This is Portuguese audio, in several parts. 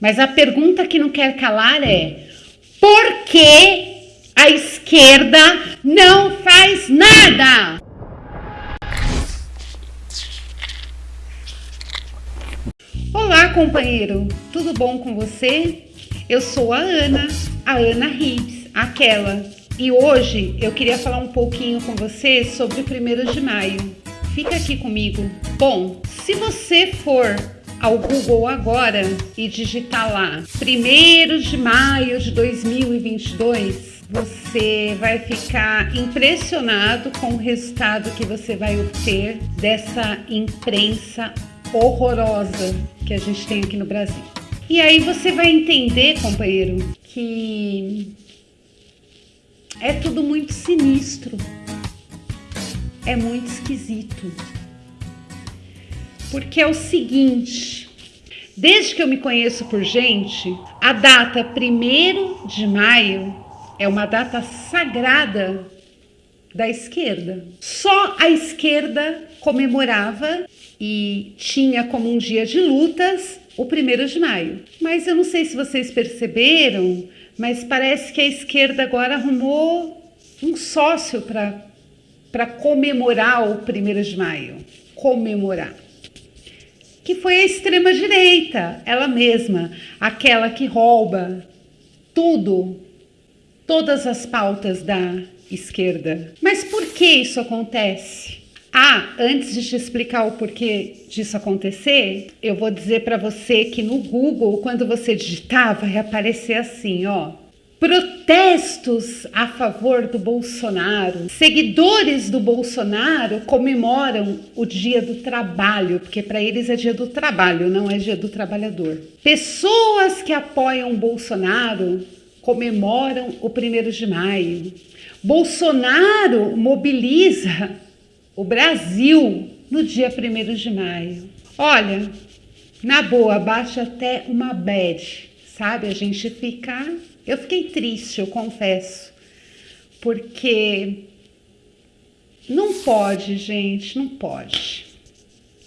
Mas a pergunta que não quer calar é: por que a esquerda não faz nada? Olá, companheiro, tudo bom com você? Eu sou a Ana, a Ana Rives, aquela, e hoje eu queria falar um pouquinho com você sobre o primeiro de maio. Fica aqui comigo. Bom, se você for ao Google agora e digitar lá 1 de maio de 2022, você vai ficar impressionado com o resultado que você vai obter dessa imprensa horrorosa que a gente tem aqui no Brasil. E aí você vai entender, companheiro, que é tudo muito sinistro, é muito esquisito. Porque é o seguinte, desde que eu me conheço por gente, a data 1 de maio é uma data sagrada da esquerda. Só a esquerda comemorava e tinha como um dia de lutas o 1 de maio. Mas eu não sei se vocês perceberam, mas parece que a esquerda agora arrumou um sócio para comemorar o 1 de maio. Comemorar que foi a extrema-direita, ela mesma, aquela que rouba tudo, todas as pautas da esquerda. Mas por que isso acontece? Ah, antes de te explicar o porquê disso acontecer, eu vou dizer para você que no Google, quando você digitar, vai aparecer assim, ó. Protestos a favor do Bolsonaro. Seguidores do Bolsonaro comemoram o Dia do Trabalho, porque para eles é Dia do Trabalho, não é Dia do Trabalhador. Pessoas que apoiam Bolsonaro comemoram o 1 de maio. Bolsonaro mobiliza o Brasil no dia 1 de maio. Olha, na boa, baixa até uma bad, sabe? A gente fica eu fiquei triste, eu confesso, porque não pode, gente, não pode.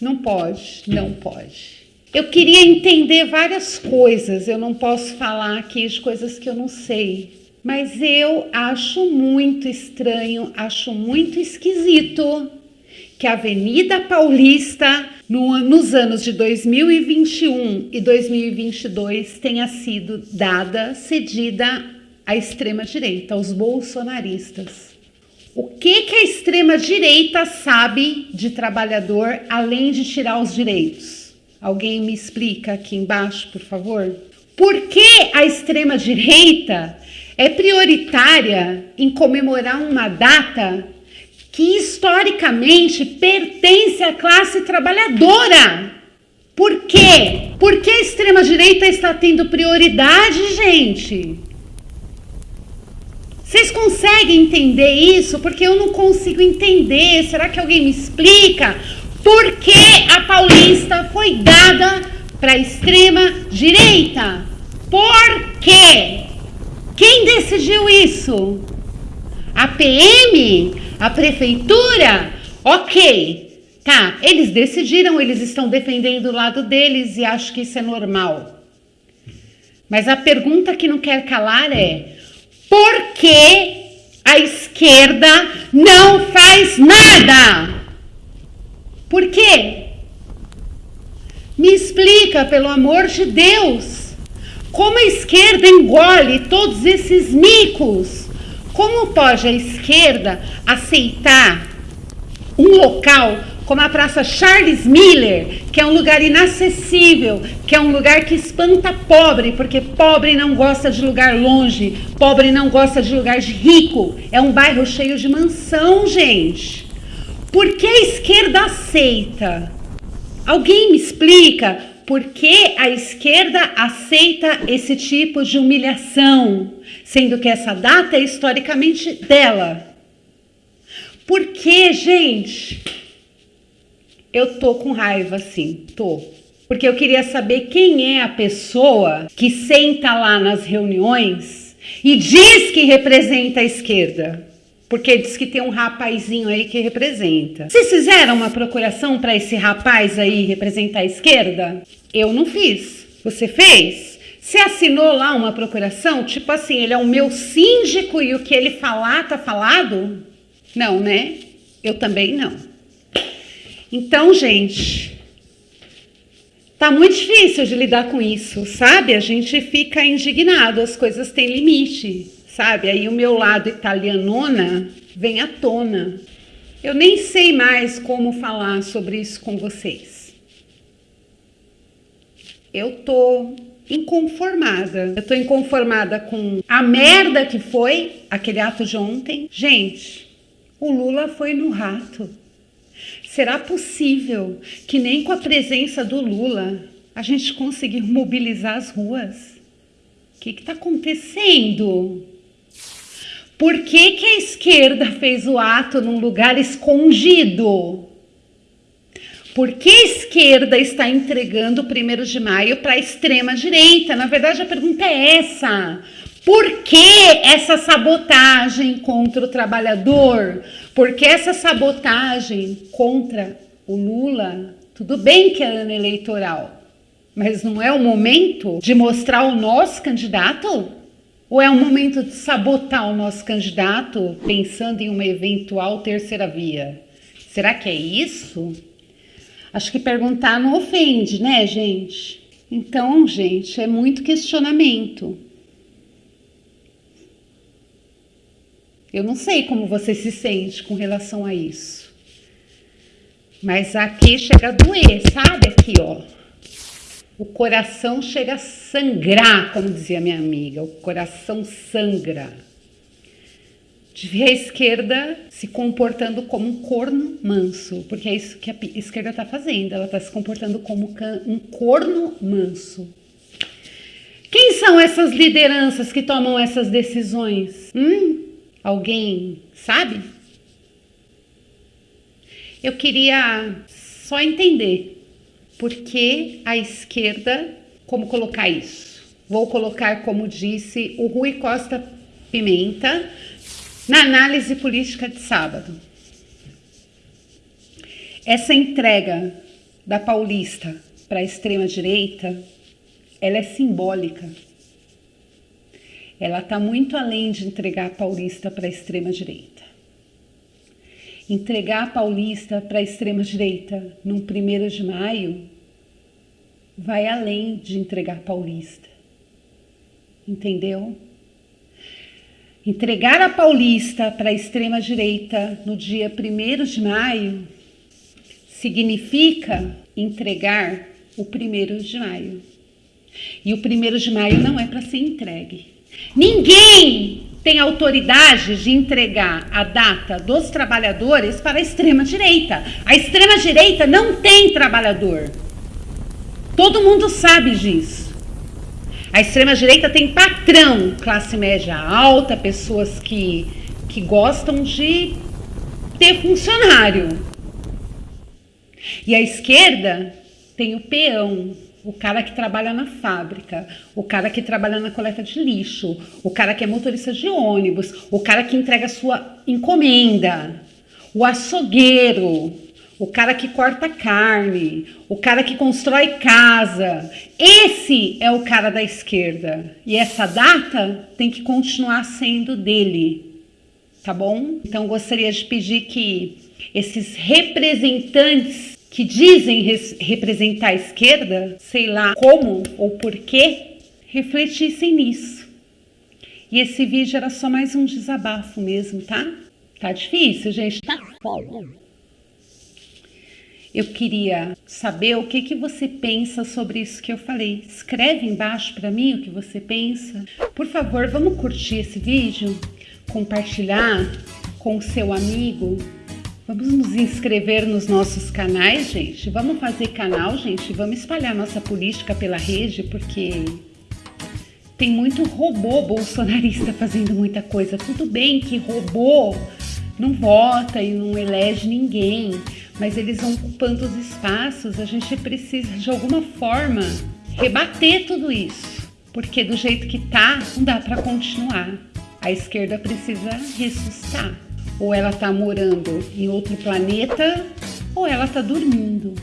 Não pode, não pode. Eu queria entender várias coisas, eu não posso falar aqui de coisas que eu não sei, mas eu acho muito estranho, acho muito esquisito que a Avenida Paulista, no, nos anos de 2021 e 2022, tenha sido dada, cedida à extrema-direita, aos bolsonaristas. O que, que a extrema-direita sabe de trabalhador além de tirar os direitos? Alguém me explica aqui embaixo, por favor? Por que a extrema-direita é prioritária em comemorar uma data que historicamente pertence à classe trabalhadora. Por quê? Porque a extrema-direita está tendo prioridade, gente? Vocês conseguem entender isso? Porque eu não consigo entender. Será que alguém me explica? Por que a Paulista foi dada para a extrema-direita? Por quê? Quem decidiu isso? A PM? A prefeitura, ok, tá, eles decidiram, eles estão defendendo o lado deles e acho que isso é normal. Mas a pergunta que não quer calar é: por que a esquerda não faz nada? Por quê? Me explica, pelo amor de Deus, como a esquerda engole todos esses micos como pode a esquerda aceitar um local como a Praça Charles Miller, que é um lugar inacessível, que é um lugar que espanta pobre, porque pobre não gosta de lugar longe, pobre não gosta de lugar de rico. É um bairro cheio de mansão, gente. Por que a esquerda aceita? Alguém me explica por que a esquerda aceita esse tipo de humilhação, sendo que essa data é historicamente dela? Por que, gente? Eu tô com raiva, sim, tô. Porque eu queria saber quem é a pessoa que senta lá nas reuniões e diz que representa a esquerda. Porque diz que tem um rapazinho aí que representa. Vocês fizeram uma procuração para esse rapaz aí representar a esquerda? Eu não fiz. Você fez? Você assinou lá uma procuração? Tipo assim, ele é o meu síndico e o que ele falar tá falado? Não, né? Eu também não. Então, gente, tá muito difícil de lidar com isso, sabe? A gente fica indignado, as coisas têm limite, sabe? Aí o meu lado italianona vem à tona. Eu nem sei mais como falar sobre isso com vocês. Eu tô inconformada. Eu tô inconformada com a merda que foi aquele ato de ontem. Gente, o Lula foi no rato. Será possível que nem com a presença do Lula a gente conseguir mobilizar as ruas? O que está acontecendo? Por que, que a esquerda fez o ato num lugar escondido? Por que a esquerda está entregando o primeiro de maio para a extrema direita? Na verdade, a pergunta é essa. Por que essa sabotagem contra o trabalhador? Por que essa sabotagem contra o Lula? Tudo bem que é ano eleitoral, mas não é o momento de mostrar o nosso candidato? Ou é o momento de sabotar o nosso candidato pensando em uma eventual terceira via? Será que é isso? Acho que perguntar não ofende, né, gente? Então, gente, é muito questionamento. Eu não sei como você se sente com relação a isso. Mas aqui chega a doer, sabe? Aqui, ó. O coração chega a sangrar, como dizia minha amiga. O coração sangra. De ver a esquerda se comportando como um corno manso, porque é isso que a esquerda está fazendo. Ela está se comportando como um corno manso. Quem são essas lideranças que tomam essas decisões? Hum? Alguém sabe? Eu queria só entender por que a esquerda, como colocar isso? Vou colocar, como disse o Rui Costa Pimenta, na análise política de sábado. Essa entrega da Paulista para a extrema-direita, ela é simbólica ela está muito além de entregar a Paulista para a extrema-direita. Entregar a Paulista para a extrema-direita num primeiro de maio vai além de entregar a Paulista. Entendeu? Entregar a Paulista para a extrema-direita no dia 1 de maio significa entregar o 1 de maio. E o 1 de maio não é para ser entregue. Ninguém tem autoridade de entregar a data dos trabalhadores para a extrema-direita. A extrema-direita não tem trabalhador. Todo mundo sabe disso. A extrema-direita tem patrão, classe média alta, pessoas que, que gostam de ter funcionário. E a esquerda tem o peão, o cara que trabalha na fábrica, o cara que trabalha na coleta de lixo, o cara que é motorista de ônibus, o cara que entrega sua encomenda, o açougueiro, o cara que corta carne, o cara que constrói casa. Esse é o cara da esquerda. E essa data tem que continuar sendo dele. Tá bom? Então gostaria de pedir que esses representantes que dizem representar a esquerda, sei lá como ou porquê, refletissem nisso. E esse vídeo era só mais um desabafo mesmo, tá? Tá difícil, gente? Tá foda. Eu queria saber o que, que você pensa sobre isso que eu falei. Escreve embaixo para mim o que você pensa. Por favor, vamos curtir esse vídeo, compartilhar com o seu amigo, Vamos nos inscrever nos nossos canais, gente. Vamos fazer canal, gente. Vamos espalhar nossa política pela rede, porque tem muito robô bolsonarista fazendo muita coisa. Tudo bem que robô não vota e não elege ninguém, mas eles vão ocupando os espaços. A gente precisa, de alguma forma, rebater tudo isso, porque do jeito que tá, não dá para continuar. A esquerda precisa ressuscitar ou ela está morando em outro planeta, ou ela está dormindo.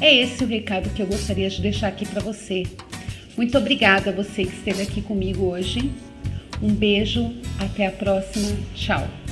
É esse o recado que eu gostaria de deixar aqui para você. Muito obrigada a você que esteve aqui comigo hoje. Um beijo, até a próxima. Tchau.